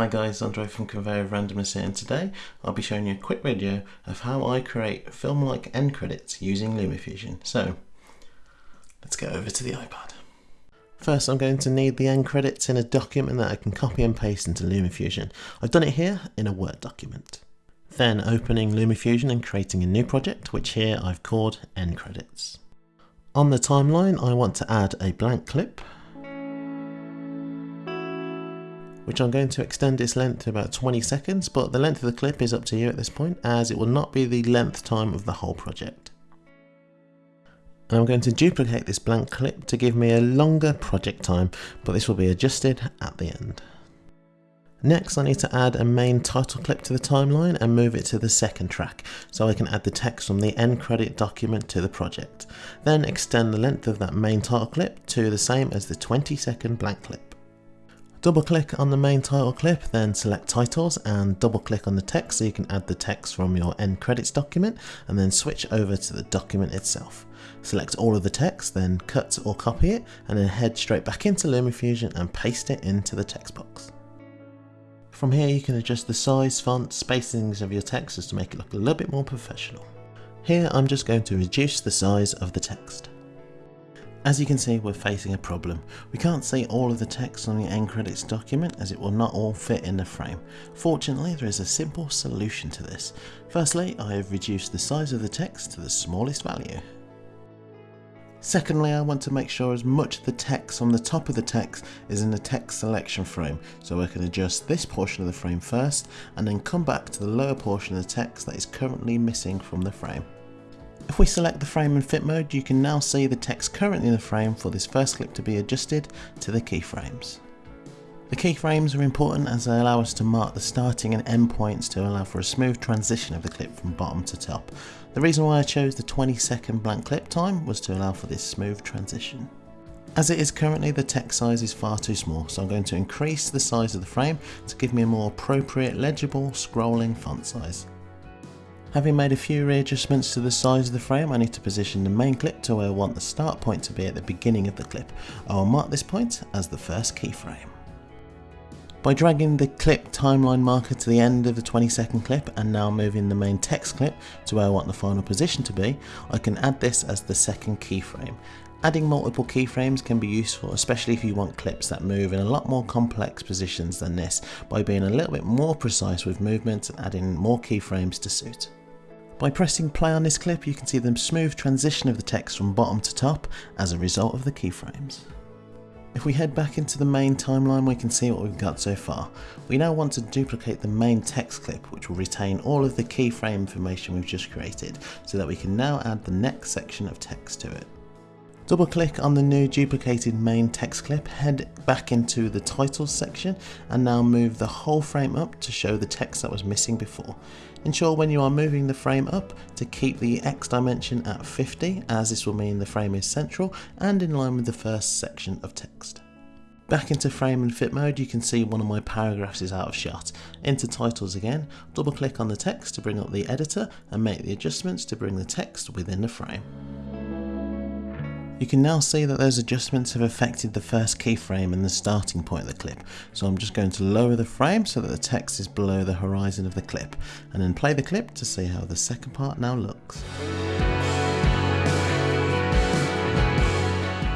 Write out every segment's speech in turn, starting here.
Hi guys, Andre from Conveyor of Randomness here and today I'll be showing you a quick video of how I create film-like end credits using LumaFusion. So, let's go over to the iPad. First I'm going to need the end credits in a document that I can copy and paste into LumaFusion. I've done it here in a Word document. Then opening LumaFusion and creating a new project, which here I've called end credits. On the timeline I want to add a blank clip which I'm going to extend its length to about 20 seconds, but the length of the clip is up to you at this point, as it will not be the length time of the whole project. And I'm going to duplicate this blank clip to give me a longer project time, but this will be adjusted at the end. Next I need to add a main title clip to the timeline and move it to the second track so I can add the text from the end credit document to the project. Then extend the length of that main title clip to the same as the 20 second blank clip. Double click on the main title clip, then select titles and double click on the text so you can add the text from your end credits document and then switch over to the document itself. Select all of the text, then cut or copy it and then head straight back into LumaFusion and paste it into the text box. From here you can adjust the size, font, spacings of your text just to make it look a little bit more professional. Here I'm just going to reduce the size of the text. As you can see, we're facing a problem. We can't see all of the text on the end credits document as it will not all fit in the frame. Fortunately, there is a simple solution to this. Firstly, I have reduced the size of the text to the smallest value. Secondly, I want to make sure as much of the text on the top of the text is in the text selection frame, so I can adjust this portion of the frame first and then come back to the lower portion of the text that is currently missing from the frame. If we select the frame and fit mode, you can now see the text currently in the frame for this first clip to be adjusted to the keyframes. The keyframes are important as they allow us to mark the starting and end points to allow for a smooth transition of the clip from bottom to top. The reason why I chose the 20 second blank clip time was to allow for this smooth transition. As it is currently the text size is far too small so I'm going to increase the size of the frame to give me a more appropriate legible scrolling font size. Having made a few readjustments to the size of the frame, I need to position the main clip to where I want the start point to be at the beginning of the clip. I will mark this point as the first keyframe. By dragging the clip timeline marker to the end of the 20 second clip and now moving the main text clip to where I want the final position to be, I can add this as the second keyframe. Adding multiple keyframes can be useful, especially if you want clips that move in a lot more complex positions than this, by being a little bit more precise with movement and adding more keyframes to suit. By pressing play on this clip you can see the smooth transition of the text from bottom to top as a result of the keyframes. If we head back into the main timeline we can see what we've got so far. We now want to duplicate the main text clip which will retain all of the keyframe information we've just created so that we can now add the next section of text to it. Double click on the new duplicated main text clip, head back into the titles section and now move the whole frame up to show the text that was missing before. Ensure when you are moving the frame up to keep the X dimension at 50 as this will mean the frame is central and in line with the first section of text. Back into frame and fit mode you can see one of my paragraphs is out of shot. Into titles again, double click on the text to bring up the editor and make the adjustments to bring the text within the frame. You can now see that those adjustments have affected the first keyframe and the starting point of the clip. So I'm just going to lower the frame so that the text is below the horizon of the clip and then play the clip to see how the second part now looks.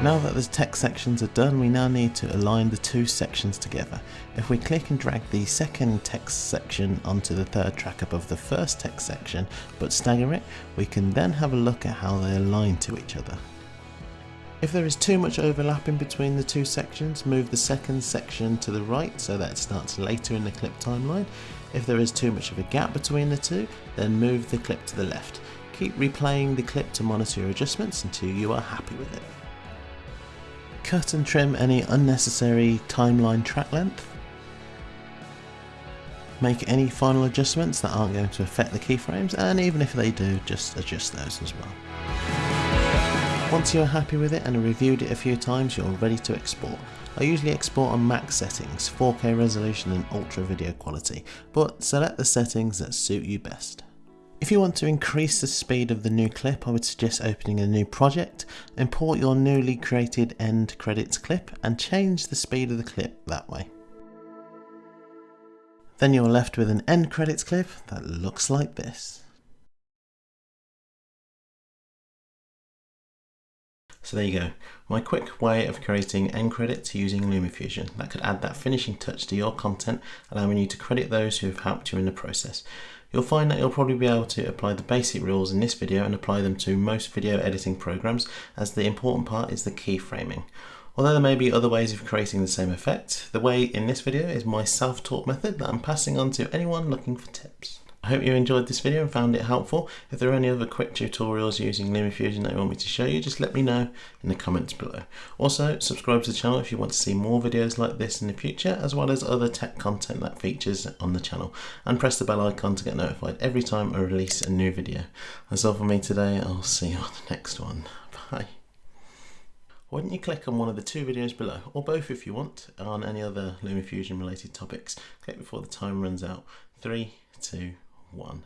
Now that the text sections are done, we now need to align the two sections together. If we click and drag the second text section onto the third track above the first text section, but stagger it, we can then have a look at how they align to each other. If there is too much overlapping between the two sections, move the second section to the right so that it starts later in the clip timeline. If there is too much of a gap between the two, then move the clip to the left. Keep replaying the clip to monitor your adjustments until you are happy with it. Cut and trim any unnecessary timeline track length. Make any final adjustments that aren't going to affect the keyframes and even if they do, just adjust those as well. Once you're happy with it and have reviewed it a few times, you're ready to export. I usually export on max settings, 4K resolution and ultra video quality, but select the settings that suit you best. If you want to increase the speed of the new clip, I would suggest opening a new project, import your newly created end credits clip and change the speed of the clip that way. Then you're left with an end credits clip that looks like this. So there you go, my quick way of creating end credits using LumaFusion that could add that finishing touch to your content, allowing you to credit those who have helped you in the process. You'll find that you'll probably be able to apply the basic rules in this video and apply them to most video editing programs as the important part is the keyframing. Although there may be other ways of creating the same effect, the way in this video is my self-taught method that I'm passing on to anyone looking for tips. I hope you enjoyed this video and found it helpful. If there are any other quick tutorials using LumaFusion that you want me to show you, just let me know in the comments below. Also, subscribe to the channel if you want to see more videos like this in the future, as well as other tech content that features on the channel. And press the bell icon to get notified every time I release a new video. That's all for me today. I'll see you on the next one. Bye. Why don't you click on one of the two videos below, or both if you want, on any other LumaFusion related topics. Click before the time runs out. Three, two, one.